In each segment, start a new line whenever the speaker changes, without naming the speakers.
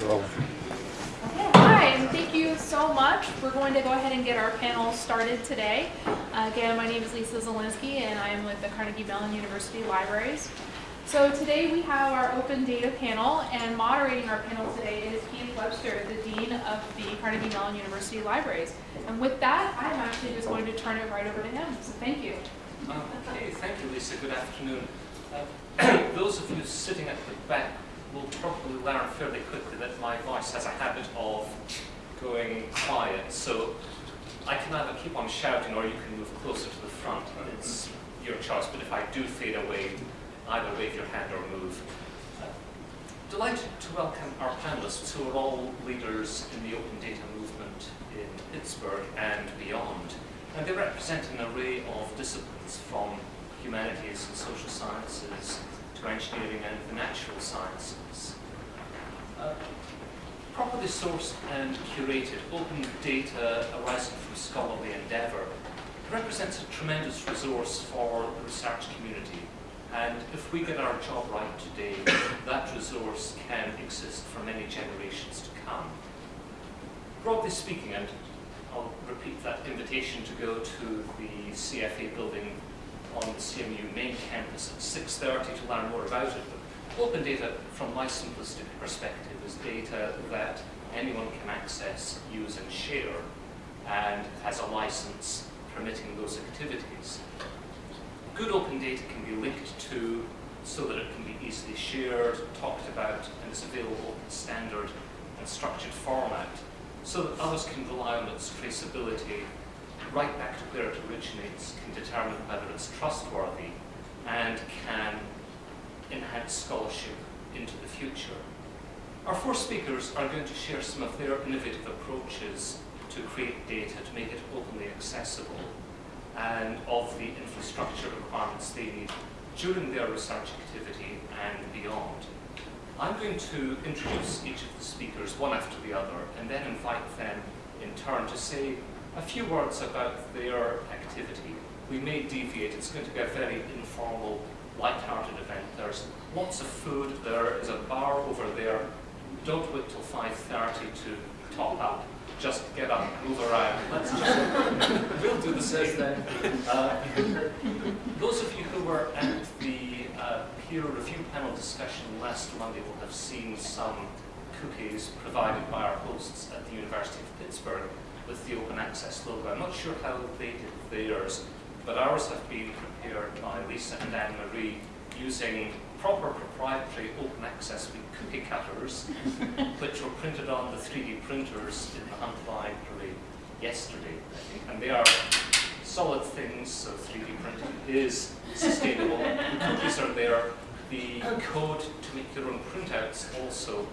for all of you.
Okay, hi, and thank you so much. We're going to go ahead and get our panel started today. Uh, again, my name is Lisa Zielinski, and I am with the Carnegie Mellon University Libraries. So today we have our open data panel, and moderating our panel today is Keith Webster, the Dean of the Carnegie Mellon University Libraries. And with that, I'm actually just going to turn it right over to him, so thank you.
Okay, thank you, Lisa. Good afternoon. Uh, those of you sitting at the back will probably learn fairly quickly that my voice has a habit of going quiet, so I can either keep on shouting or you can move closer to the front. It's your choice, but if I do fade away, either wave your hand or move. Delighted to welcome our panelists who are all leaders in the open data movement in Pittsburgh and beyond. And they represent an array of disciplines from humanities and social sciences to engineering and the natural sciences. Uh, properly sourced and curated open data arising from scholarly endeavour represents a tremendous resource for the research community. And if we get our job right today, that resource can exist for many generations to come. Broadly speaking, and I'll repeat that invitation to go to the CFA building on the CMU main campus at 6.30 to learn more about it. But open data, from my simplistic perspective, is data that anyone can access, use and share, and has a license permitting those activities. Good open data can be linked to so that it can be easily shared, talked about, and is available in standard and structured format so that others can rely on its traceability right back to where it originates, can determine whether it's trustworthy, and can enhance scholarship into the future. Our four speakers are going to share some of their innovative approaches to create data, to make it openly accessible, and of the infrastructure requirements they need during their research activity and beyond. I'm going to introduce each of the speakers one after the other and then invite them in turn to say a few words about their activity. We may deviate, it's going to be a very informal, light-hearted event. There's lots of food, there is a bar over there. Don't wait till 5.30 to top up. Just get up, move around. Let's just, we'll do the same. Uh, those of you who were at the uh, peer review panel discussion last Monday will have seen some cookies provided by our hosts at the University of Pittsburgh with the open access logo. I'm not sure how they did theirs, but ours have been prepared by Lisa and Anne-Marie using proper proprietary open access cookie cutters, which were printed on the 3D printers in the Hunt Library yesterday, I think. And they are solid things, so 3D printing is sustainable. the cookies are there. The code to make your own printouts also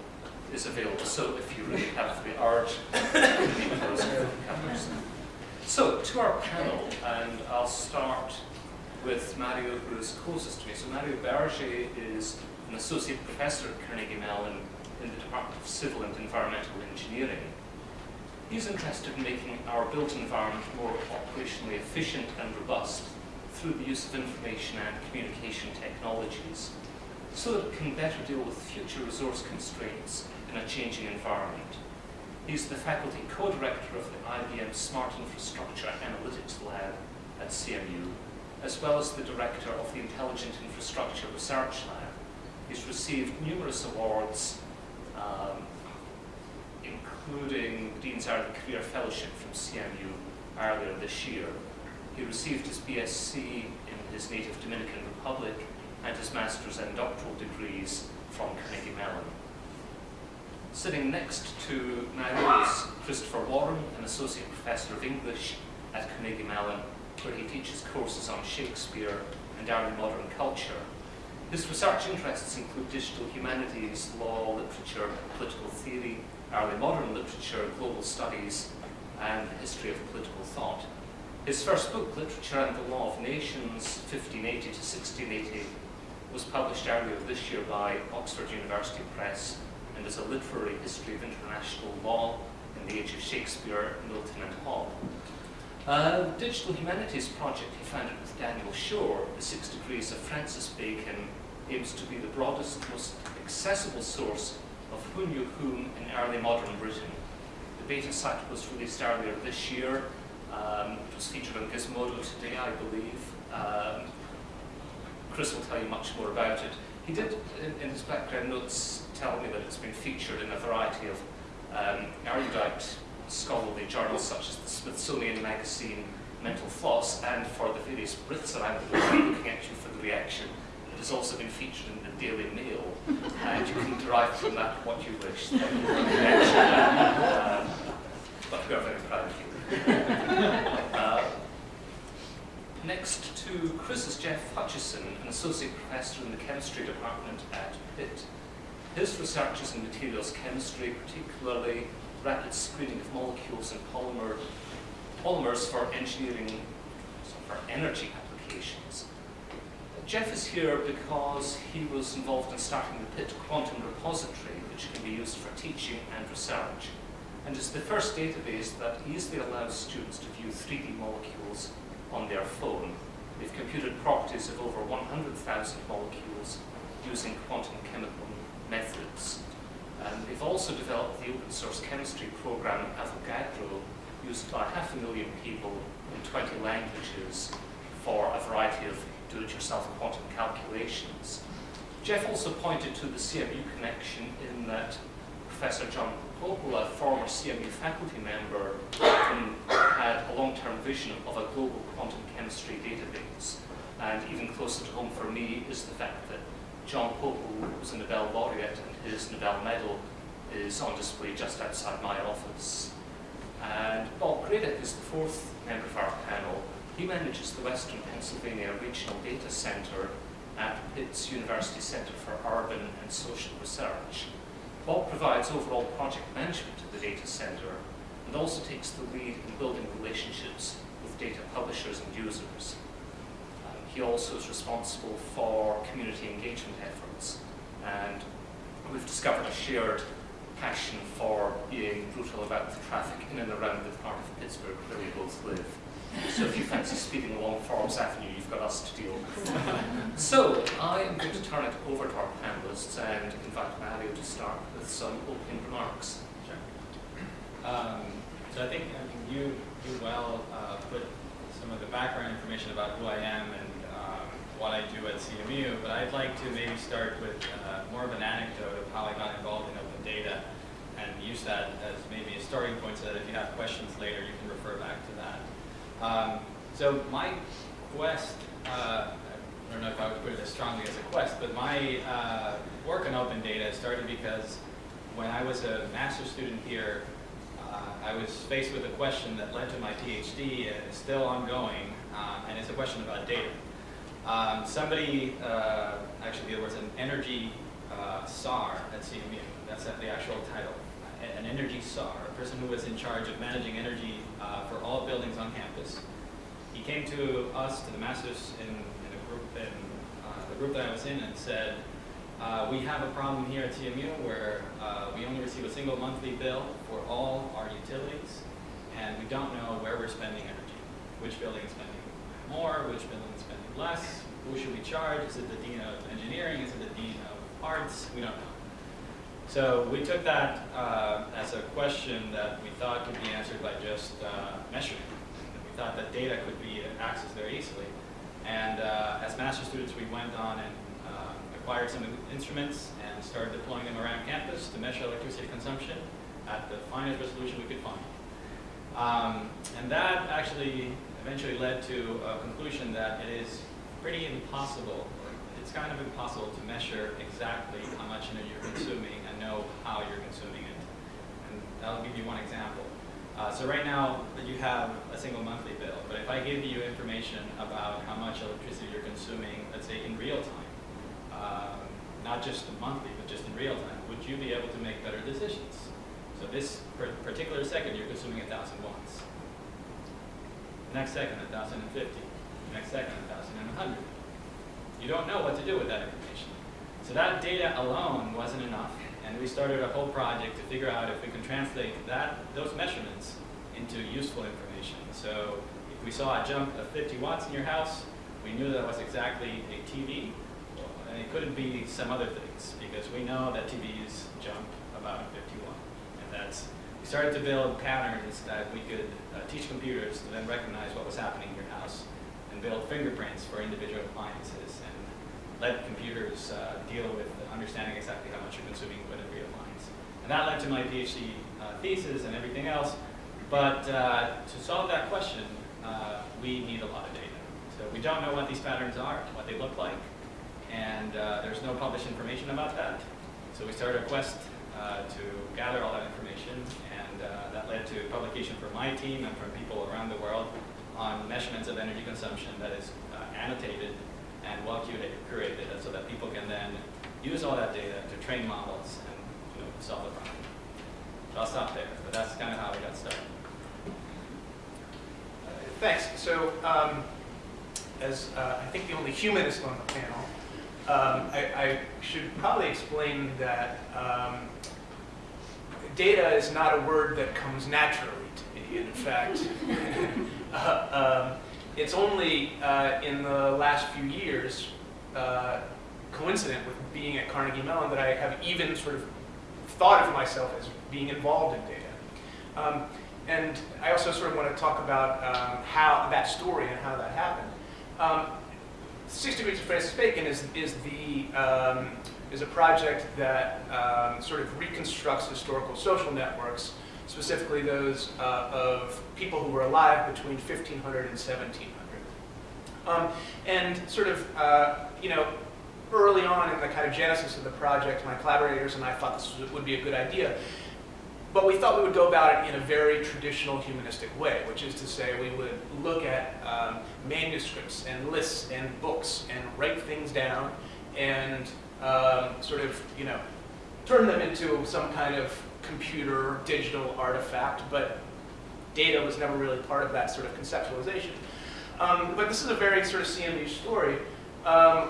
is available. So if you really have the covers. So to our panel, and I'll start with Mario, who is closest to me. So Mario Bergés is an associate professor at Carnegie Mellon in the Department of Civil and Environmental Engineering. He's interested in making our built environment more operationally efficient and robust through the use of information and communication technologies so that it can better deal with future resource constraints in a changing environment. He's the faculty co-director of the IBM Smart Infrastructure Analytics Lab at CMU, as well as the director of the Intelligent Infrastructure Research Lab. He's received numerous awards, um, including Dean's Early Career Fellowship from CMU earlier this year. He received his BSc in his native Dominican Republic and his master's and doctoral degrees from Carnegie Mellon. Sitting next to now is Christopher Warren, an associate professor of English at Carnegie Mellon, where he teaches courses on Shakespeare and early modern culture. His research interests include digital humanities, law, literature, political theory, early modern literature, global studies, and the history of political thought. His first book, Literature and the Law of Nations, 1580 to 1680, was published earlier this year by Oxford University Press and is a literary history of international law in the age of Shakespeare, Milton and Hobbes. Uh, Digital Humanities Project he founded with Daniel Shore, The Six Degrees of Francis Bacon, aims to be the broadest, most accessible source of who knew whom in early modern Britain. The beta site was released earlier this year. Um, it was featured on Gizmodo today, I believe. Um, Chris will tell you much more about it. He did, in, in his background notes, tell me that it's been featured in a variety of um, erudite scholarly journals such as the Smithsonian Magazine Mental Floss, and for the various Brits around the world looking at you for the reaction, it has also been featured in the Daily Mail, and you can derive from that what you wish. Um, but we are very proud of you. Uh, Next to Chris is Jeff Hutchison, an associate professor in the chemistry department at Pitt. His research is in materials chemistry, particularly rapid screening of molecules and polymer, polymers for engineering, for energy applications. Jeff is here because he was involved in starting the Pitt Quantum Repository, which can be used for teaching and research, and is the first database that easily allows students to view 3D molecules on their phone. They've computed properties of over 100,000 molecules using quantum chemical methods. And they've also developed the open source chemistry program Avogadro, used by half a million people in 20 languages for a variety of do-it-yourself quantum calculations. Jeff also pointed to the CMU connection in that Professor John Pople, former CMU faculty member, long-term vision of a global quantum chemistry database. And even closer to home for me is the fact that John Pople was a Nobel laureate and his Nobel medal is on display just outside my office. And Bob Gradeck is the fourth member of our panel. He manages the Western Pennsylvania Regional Data Center at Pitt's University Center for Urban and Social Research. Bob provides overall project management of the data center and also takes the lead in building relationships with data publishers and users. Um, he also is responsible for community engagement efforts and we've discovered a shared passion for being brutal about the traffic in and around the part of Pittsburgh where we both live. So if you fancy speeding along Forbes Avenue, you've got us to deal with. so I am going to turn it over to our panelists and invite Mario to start with some opening remarks.
Um, so I think I mean, you, you well uh, put some of the background information about who I am and um, what I do at CMU, but I'd like to maybe start with uh, more of an anecdote of how I got involved in open data and use that as maybe a starting point so that if you have questions later, you can refer back to that. Um, so my quest, uh, I don't know if I would put it as strongly as a quest, but my uh, work on open data started because when I was a master's student here, I was faced with a question that led to my PhD and is still ongoing, uh, and it's a question about data. Um, somebody, uh, actually there was an energy uh, czar at CMU, that's the actual title, an energy czar, a person who was in charge of managing energy uh, for all buildings on campus. He came to us, to the masters in, in a group, in uh, the group that I was in, and said, uh, we have a problem here at CMU where uh, we only receive a single monthly bill for all our utilities, and we don't know where we're spending energy. Which building is spending more, which building is spending less, who should we charge? Is it the dean of engineering? Is it the dean of arts? We don't know. So we took that uh, as a question that we thought could be answered by just uh, measuring. We thought that data could be accessed very easily. And uh, as master students, we went on and acquired some instruments and started deploying them around campus to measure electricity consumption at the finest resolution we could find. Um, and that actually eventually led to a conclusion that it is pretty impossible, it's kind of impossible to measure exactly how much energy you're consuming and know how you're consuming it. And I'll give you one example. Uh, so right now you have a single monthly bill, but if I give you information about how much electricity you're consuming, let's say in real time, um, not just monthly, but just in real time, would you be able to make better decisions? So this particular second, you're consuming 1,000 watts. Next second, 1,050. Next second, 1,100. You don't know what to do with that information. So that data alone wasn't enough, and we started a whole project to figure out if we can translate that those measurements into useful information. So if we saw a jump of 50 watts in your house, we knew that was exactly a TV, and it couldn't be some other things, because we know that TVs jump about 51. And that's, we started to build patterns that we could uh, teach computers to then recognize what was happening in your house and build fingerprints for individual appliances and let computers uh, deal with understanding exactly how much you're consuming with every appliance. And that led to my PhD uh, thesis and everything else. But uh, to solve that question, uh, we need a lot of data. So we don't know what these patterns are, what they look like, and uh, there's no published information about that. So we started a quest uh, to gather all that information, and uh, that led to publication from my team and from people around the world on measurements of energy consumption that is uh, annotated and well curated, so that people can then use all that data to train models and you know, solve the problem. So I'll stop there, but that's kind of how we got started.
Uh, Thanks. So, um, as uh, I think the only humanist on the panel, um, I, I should probably explain that um, data is not a word that comes naturally to me. In fact, uh, um, it's only uh, in the last few years, uh, coincident with being at Carnegie Mellon, that I have even sort of thought of myself as being involved in data. Um, and I also sort of want to talk about um, how that story and how that happened. Um, Six Degrees of Francis Bacon is, is, the, um, is a project that um, sort of reconstructs historical social networks, specifically those uh, of people who were alive between 1500 and 1700. Um, and sort of, uh, you know, early on in the kind of genesis of the project, my collaborators and I thought this would be a good idea. But we thought we would go about it in a very traditional humanistic way, which is to say we would look at um, manuscripts and lists and books and write things down and um, sort of, you know, turn them into some kind of computer digital artifact, but data was never really part of that sort of conceptualization. Um, but this is a very sort of CMU story. Um,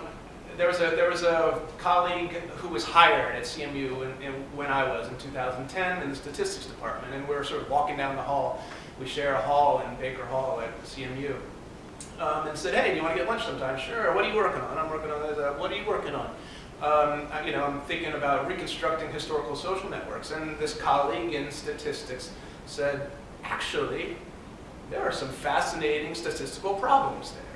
there was a there was a colleague who was hired at CMU in, in, when I was in 2010 in the statistics department, and we were sort of walking down the hall. We share a hall in Baker Hall at CMU, um, and said, "Hey, do you want to get lunch sometime?" Sure. What are you working on? I'm working on this. Uh, what are you working on? Um, I, you know, I'm thinking about reconstructing historical social networks, and this colleague in statistics said, "Actually, there are some fascinating statistical problems there."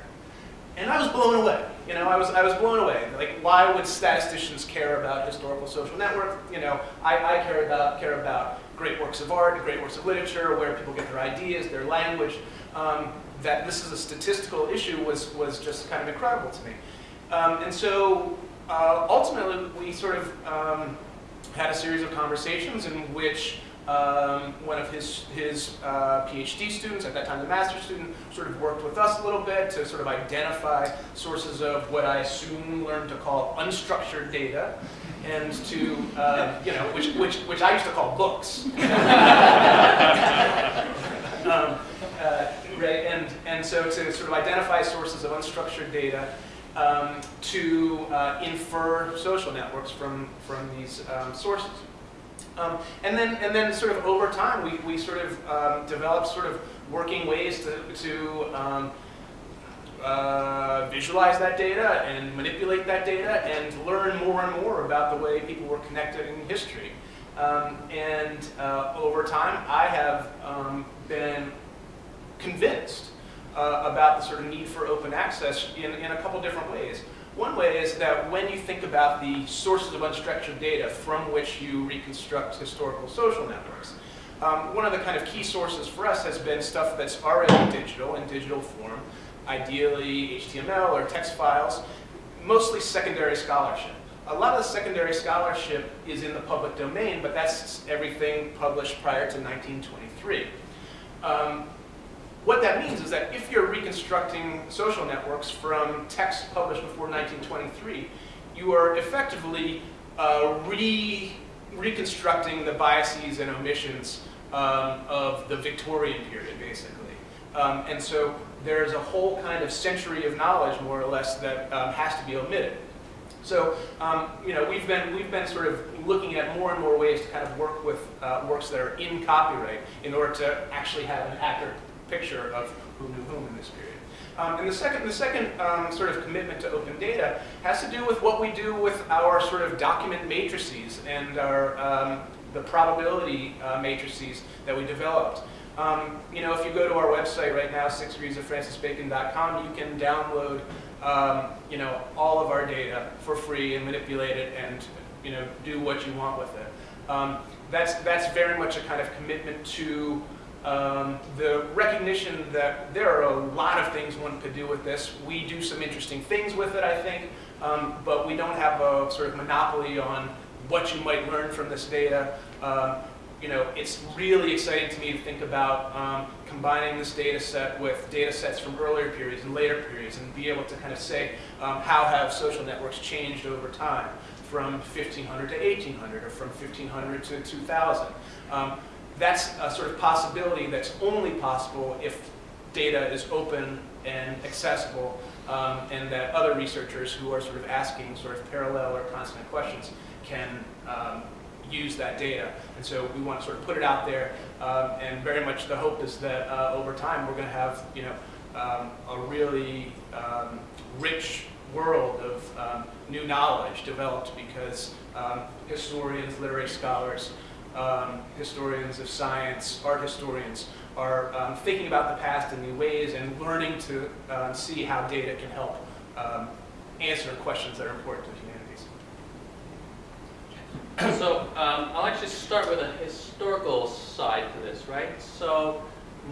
And I was blown away. You know, I was, I was blown away. Like, why would statisticians care about historical social network? You know, I, I care, about, care about great works of art, great works of literature, where people get their ideas, their language. Um, that this is a statistical issue was, was just kind of incredible to me. Um, and so uh, ultimately, we sort of um, had a series of conversations in which um, one of his, his uh, PhD students, at that time the master's student, sort of worked with us a little bit to sort of identify sources of what I soon learned to call unstructured data, and to, uh, you know, which, which, which I used to call books. um, uh, right, and, and so to sort of identify sources of unstructured data um, to uh, infer social networks from, from these um, sources. Um, and then, and then, sort of over time, we, we sort of um, developed sort of working ways to, to um, uh, visualize that data and manipulate that data and learn more and more about the way people were connected in history. Um, and uh, over time, I have um, been convinced uh, about the sort of need for open access in, in a couple different ways. One way is that when you think about the sources of unstructured data from which you reconstruct historical social networks, um, one of the kind of key sources for us has been stuff that's already digital, in digital form, ideally HTML or text files, mostly secondary scholarship. A lot of the secondary scholarship is in the public domain, but that's everything published prior to 1923. Um, what that means is that if you're reconstructing social networks from texts published before 1923, you are effectively uh, re reconstructing the biases and omissions um, of the Victorian period, basically. Um, and so there's a whole kind of century of knowledge, more or less, that um, has to be omitted. So, um, you know, we've been, we've been sort of looking at more and more ways to kind of work with uh, works that are in copyright in order to actually have an accurate picture of who knew whom in this period. Um, and the second, the second um, sort of commitment to open data has to do with what we do with our sort of document matrices and our, um, the probability uh, matrices that we developed. Um, you know, if you go to our website right now, sixdegreesoffrancisbacon.com, you can download, um, you know, all of our data for free and manipulate it and, you know, do what you want with it. Um, that's, that's very much a kind of commitment to um, the recognition that there are a lot of things one could do with this. We do some interesting things with it, I think, um, but we don't have a sort of monopoly on what you might learn from this data. Um, you know, it's really exciting to me to think about um, combining this data set with data sets from earlier periods and later periods and be able to kind of say um, how have social networks changed over time from 1500 to 1800 or from 1500 to 2000. Um, that's a sort of possibility that's only possible if data is open and accessible um, and that other researchers who are sort of asking sort of parallel or constant questions can um, use that data. And so we want to sort of put it out there, um, and very much the hope is that uh, over time we're going to have, you know, um, a really um, rich world of um, new knowledge developed because historians, literary scholars, um, historians of science, art historians are um, thinking about the past in new ways and learning to um, see how data can help um, answer questions that are important to humanities.
So um, I'll actually start with a historical side to this, right? So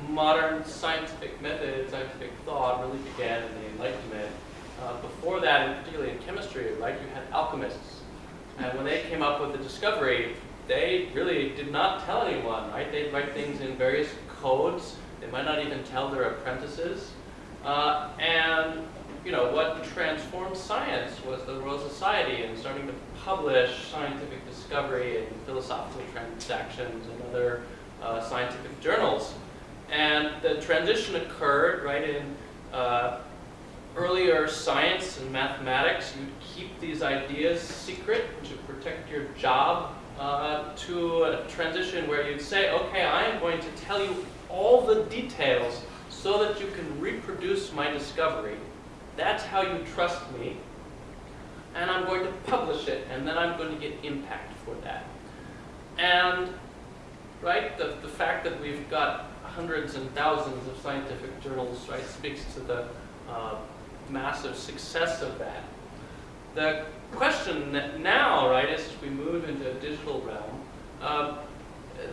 modern scientific method, scientific thought really began in the Enlightenment. Uh, before that, and particularly in chemistry, right, you had alchemists. And when they came up with the discovery, they really did not tell anyone, right? They'd write things in various codes. They might not even tell their apprentices. Uh, and you know, what transformed science was the Royal Society and starting to publish scientific discovery and philosophical transactions and other uh, scientific journals. And the transition occurred right in uh, earlier science and mathematics. You'd keep these ideas secret to protect your job uh, to a transition where you'd say, okay, I am going to tell you all the details so that you can reproduce my discovery. That's how you trust me. And I'm going to publish it, and then I'm going to get impact for that. And, right, the, the fact that we've got hundreds and thousands of scientific journals, right, speaks to the uh, massive success of that. The question now, right, as we move into a digital realm, um,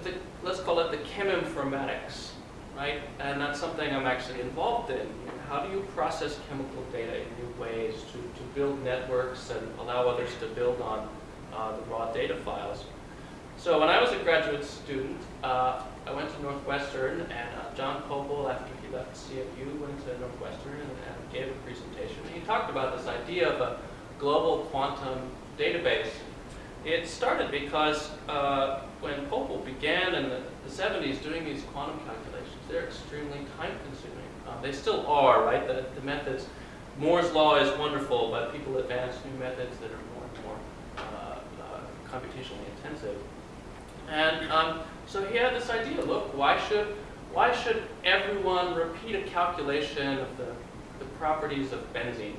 the, let's call it the cheminformatics, right? And that's something I'm actually involved in. How do you process chemical data in new ways to, to build networks and allow others to build on uh, the raw data files? So when I was a graduate student, uh, I went to Northwestern, and uh, John Pople, after he left CMU, went to Northwestern and, and gave a presentation. He talked about this idea of a global quantum database. It started because uh, when Pople began in the, the, 70s doing these quantum calculations, they're extremely time consuming. Uh, they still are, right? The, the methods, Moore's law is wonderful, but people advance new methods that are more and more uh, uh computationally intensive. And um, so he had this idea, look, why should, why should everyone repeat a calculation of the, the properties of benzene?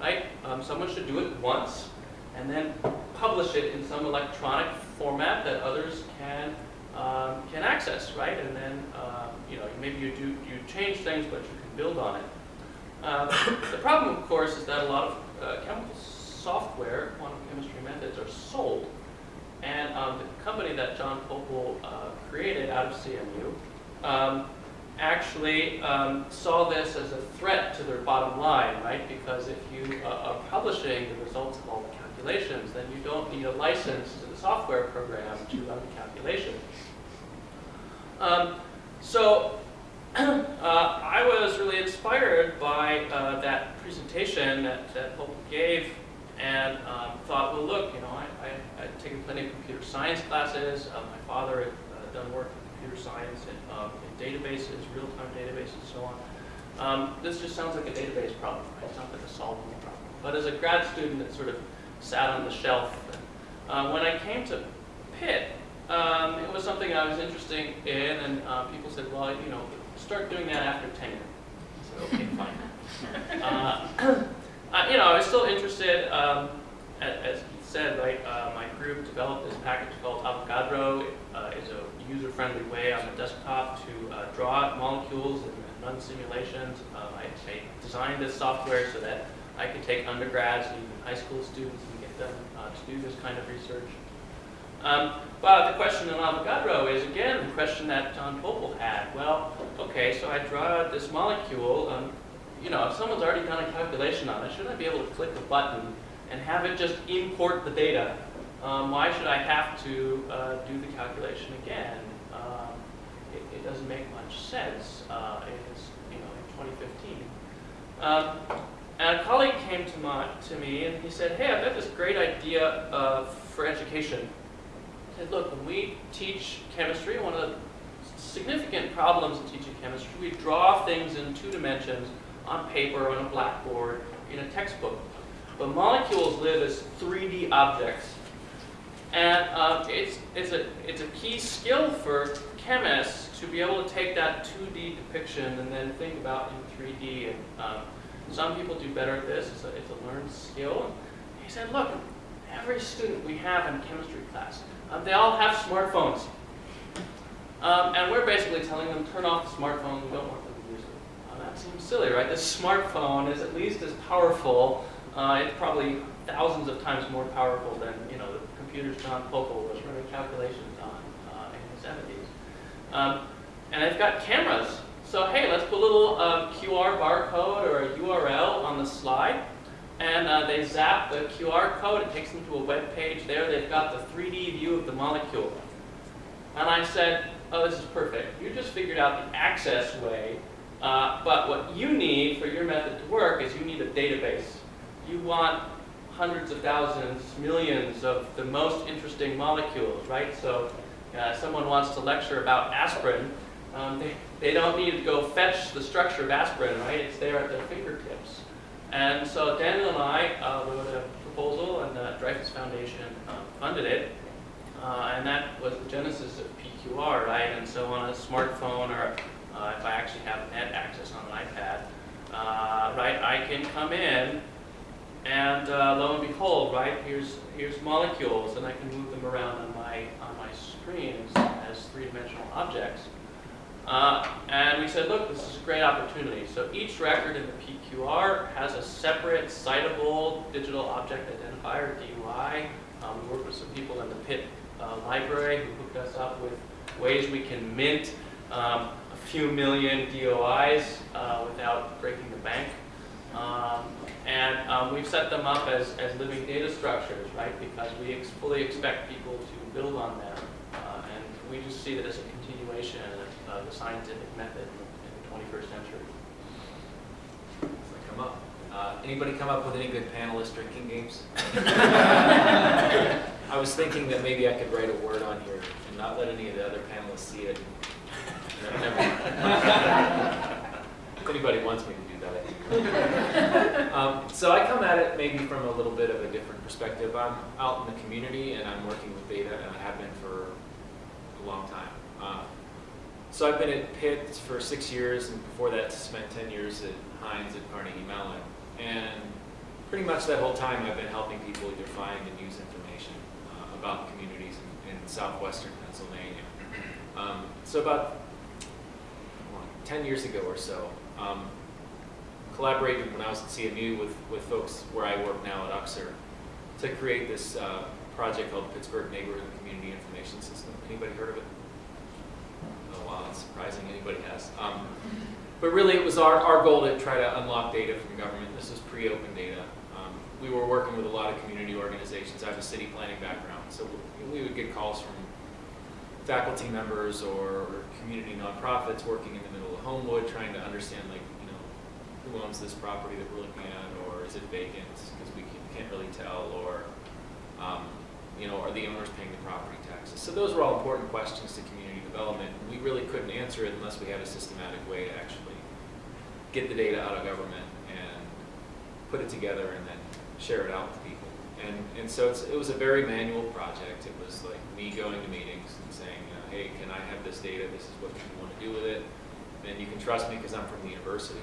Right? Um, someone should do it once and then publish it in some electronic format that others can um, can access, right? And then um, you know maybe you do you change things, but you can build on it. Uh, the problem, of course, is that a lot of uh, chemical software, quantum chemistry methods, are sold. And um, the company that John Pople uh, created out of CMU um, actually um, saw this as a threat to their bottom line, right? Because if you uh, are publishing the results of all the calculations, then you don't need a license to the software program to run the calculation. Um, so uh, I was really inspired by uh, that presentation that, that Pople gave and um, thought, well, look, you know, I, I, I'd taken plenty of computer science classes. Uh, my father had uh, done work in computer science and, um, databases, real-time databases, and so on. Um, this just sounds like a database problem, right? It's not like a solvable problem. But as a grad student, it sort of sat on the shelf. Uh, when I came to Pitt, um, it was something I was interested in, and uh, people said, well, you know, start doing that after tenure. I said, okay, fine. uh, you know, I was still interested, um, as, as said, right, uh, my group developed this package called Avogadro. It uh, is a user-friendly way on the desktop to uh, draw molecules and, run simulations. Uh, I, I designed this software so that I could take undergrads and even high school students and get them uh, to do this kind of research. Um, but the question on Avogadro is, again, the question that John Pople had. Well, okay, so I draw this molecule. Um, you know, if someone's already done a calculation on it, shouldn't I be able to click a button and have it just import the data? Um, why should I have to uh, do the calculation again? Um, it, it doesn't make much sense. Uh, it's, you know, in 2015. Um, and a colleague came to, my, to me and he said, hey, I've got this great idea uh, for education. He said, look, when we teach chemistry, one of the significant problems in teaching chemistry, we draw things in two dimensions on paper, on a blackboard, in a textbook. But molecules live as 3D objects. And um, it's, it's, a, it's a key skill for chemists to be able to take that 2D depiction and then think about in 3D. And um, some people do better at this. It's a, it's a learned skill. He said, look, every student we have in chemistry class, um, they all have smartphones. Um, and we're basically telling them, turn off the smartphone, we don't want them to use it. Uh, that seems silly, right? This smartphone is at least as powerful. Uh, it's probably thousands of times more powerful than, you know, the computers John Pople was running calculations on uh, in the 70s. Um, and they've got cameras. So hey, let's put a little um, QR barcode or a URL on the slide. And uh, they zap the QR code, it takes them to a web page. There they've got the 3D view of the molecule. And I said, oh, this is perfect. You just figured out the access way, uh, but what you need for your method to work is you need a database. You want hundreds of thousands, millions of the most interesting molecules, right? So uh, someone wants to lecture about aspirin, um, they, they don't need to go fetch the structure of aspirin, right? It's there at their fingertips. And so Daniel and I uh, wrote a proposal, and the Dreyfus Foundation uh, funded it. Uh, and that was the genesis of PQR, right? And so on a smartphone, or uh, if I actually have net access on an iPad, uh, right, I can come in, and uh, lo and behold, right, here's here's molecules, and I can move them around on my on my screen as, three-dimensional objects. Uh, and we said, look, this is a great opportunity. So each record in the PQR has a separate citable digital object identifier, DOI. Um, we worked with some people in the Pitt uh, library who hooked us up with ways we can mint um, a few million DOIs uh, without breaking the bank. Um, and um, we've set them up as, as living data structures, right? Because we ex fully expect people to build on them. Uh, and we just see that as a continuation of the scientific method in the 21st century.
Come up. Uh, anybody come up with any good panelist drinking games? I was thinking that maybe I could write a word on here and not let any of the other panelists see it. Never mind. if anybody wants me to that, Um, so I come at it maybe from a little bit of a different perspective. I'm out in the community and I'm working with data and I have been for a long time. Uh, so I've been at Pitt for six years, and before that spent 10 years at Heinz at Carnegie Mellon. And pretty much that whole time I've been helping people either find and use information uh, about communities in, in southwestern Pennsylvania. Um, so about well, 10 years ago or so, um, collaborated when I was at CMU with, with folks where I work now at UCSUR to create this uh, project called Pittsburgh Neighborhood Community Information System. Anybody heard of it? Oh wow, that's surprising anybody has. Um, but really it was our, our goal to try to unlock data from government. This was pre-open data. Um, we were working with a lot of community organizations. I have a city planning background, so we would get calls from faculty members or, or community nonprofits working in the middle of Homewood trying to understand like, who owns this property that we're looking at or is it vacant because we can, can't really tell or um, you know, are the owners paying the property taxes? So those were all important questions to community development. We really couldn't answer it unless we had a systematic way to actually get the data out of government and put it together and then share it out with people. And, and so it was a very manual project. It was like me going to meetings and saying, hey, can I have this data? This is what you want to do with it. And you can trust me because I'm from the university.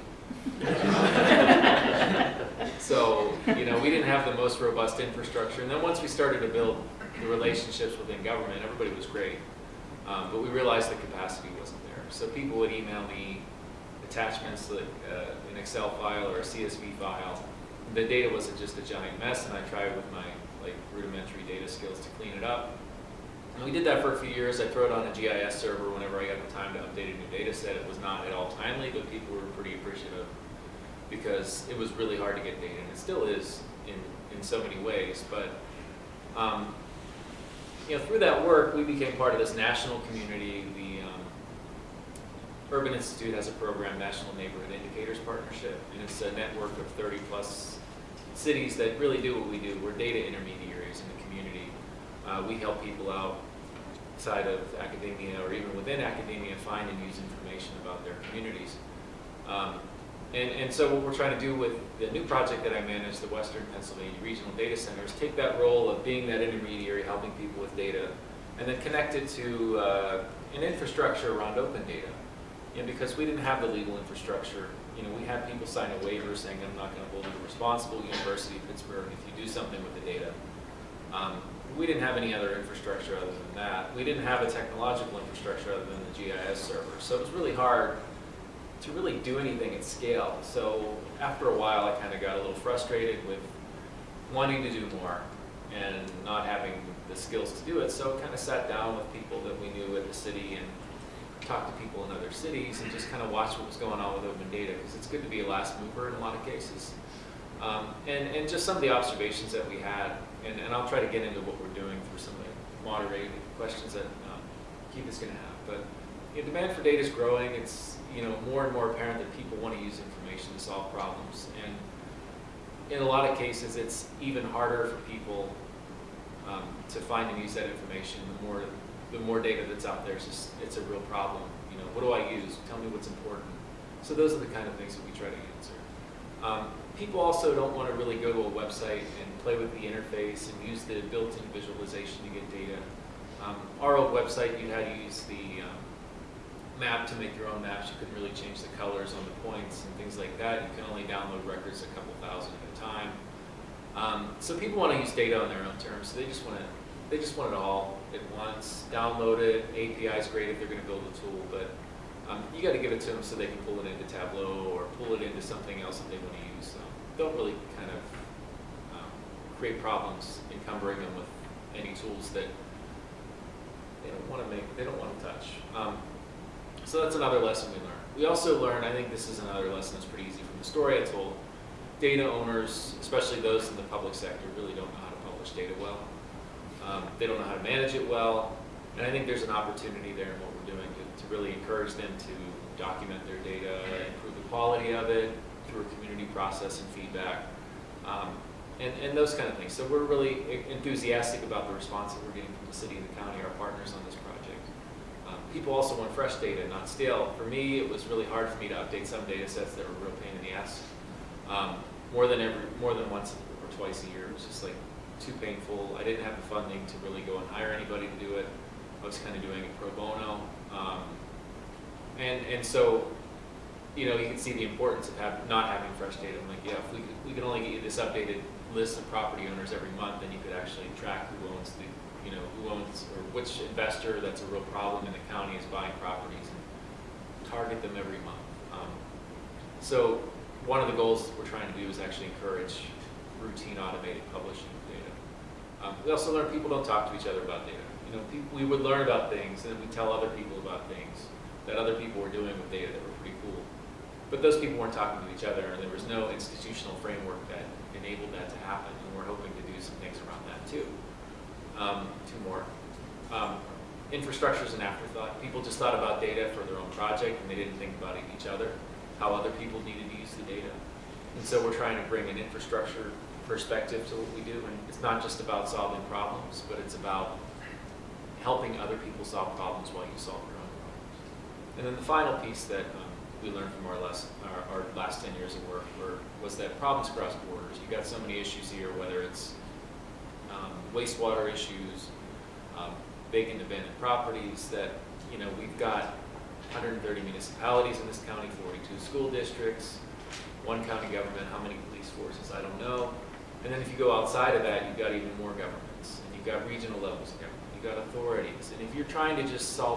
So, you know, we didn't have the most robust infrastructure. And then once we started to build the relationships within government, everybody was great. Um, but we realized the capacity wasn't there. So people would email me attachments like uh, an Excel file or a CSV file. The data was just a giant mess, and I tried with my like rudimentary data skills to clean it up. And we did that for a few years. I throw it on a GIS server whenever I got the time to update a new data set. It was not at all timely, but pretty appreciative because it was really hard to get data, and it still is in, in so many ways. But um, you know, through that work, we became part of this national community. The um, Urban Institute has a program, National Neighborhood Indicators Partnership, and it's a network of 30 plus cities that really do what we do. We're data intermediaries in the community. Uh, we help people out outside of academia or even within academia find and use information about their communities. Um, and, and so what we're trying to do with the new project that I manage, the Western Pennsylvania Regional Data Center, is take that role of being that intermediary, helping people with data, and then connect it to uh, an infrastructure around open data. You know, because we didn't have the legal infrastructure. You know, we had people sign a waiver saying, I'm not going to hold you responsible, University of Pittsburgh, if you do something with the data. Um, we didn't have any other infrastructure other than that. We didn't have a technological infrastructure other than the GIS server. So it was really hard to really do anything at scale. So after a while, I kind of got a little frustrated with wanting to do more and not having the skills to do it. So kind of sat down with people that we knew at the city and talked to people in other cities and just kind of watched what was going on with open data because it's good to be a last mover in a lot of cases. Um, and, and just some of the observations that we had, and, and I'll try to get into what we're doing through some of the moderated questions that um, Keith is going to have. But you know, demand for data is growing. It's you know more and more apparent that people want to use information to solve problems, and in a lot of cases, it's even harder for people um, to find and use that information. The more the more data that's out there, it's just it's a real problem. You know, what do I use? Tell me what's important. So those are the kind of things that we try to answer. Um, people also don't want to really go to a website and play with the interface and use the built-in visualization to get data. Um, our old website, you had to use the um, map to make your own maps. You couldn't really change the colors on the points and things like that. You can only download records a couple thousand at a time. Um, so people want to use data on their own terms. So they just want to they just want it all at once. Download it. API is great if they're going to build a tool, but um, you got to give it to them so they can pull it into Tableau or pull it into something else that they want to use. So don't really kind of um, create problems encumbering them with any tools that they don't want to make, they don't want to touch. Um, so that's another lesson we learned. We also learned, I think this is another lesson that's pretty easy from the story I told, data owners, especially those in the public sector, really don't know how to publish data well. Um, they don't know how to manage it well, and I think there's an opportunity there in what we're doing to, to really encourage them to document their data, improve the quality of it through a community process and feedback, um, and, and those kind of things. So we're really enthusiastic about the response that we're getting from the city and the county, our partners on this project. Um, people also want fresh data, not stale. For me, it was really hard for me to update some data sets that were real pain in the ass. Um, more than every, more than once or twice a year. It was just like too painful. I didn't have the funding to really go and hire anybody to do it. I was kind of doing it pro bono. Um, and, and so, you know, you can see the importance of have, not having fresh data. I'm like, yeah, if we could, we could only get you this updated list of property owners every month, then you could actually track who owns the, you know, who owns, or which investor that's a real problem in the county is buying properties and target them every month. Um, so one of the goals we're trying to do is actually encourage routine automated publishing of data. Um, we also learn people don't talk to each other about data. You know, people, we would learn about things and then we tell other people about things that other people were doing with data that were pretty cool. But those people weren't talking to each other and there was no institutional framework that enabled that to happen and we're hoping to do some things around that too. Um, two more. Um, infrastructure is an afterthought. People just thought about data for their own project and they didn't think about each other, how other people needed to use the data. And so we're trying to bring an infrastructure perspective to what we do. And it's not just about solving problems, but it's about helping other people solve problems while you solve your own problems. And then the final piece that um, we learned from our last, our, our last 10 years of work were, was that problems cross borders. You've got so many issues here, whether it's wastewater issues, um, vacant abandoned properties that, you know, we've got 130 municipalities in this county, 42 school districts, one county government, how many police forces, I don't know. And then if you go outside of that, you've got even more governments, and you've got regional levels of government, you've got authorities. And if you're trying to just solve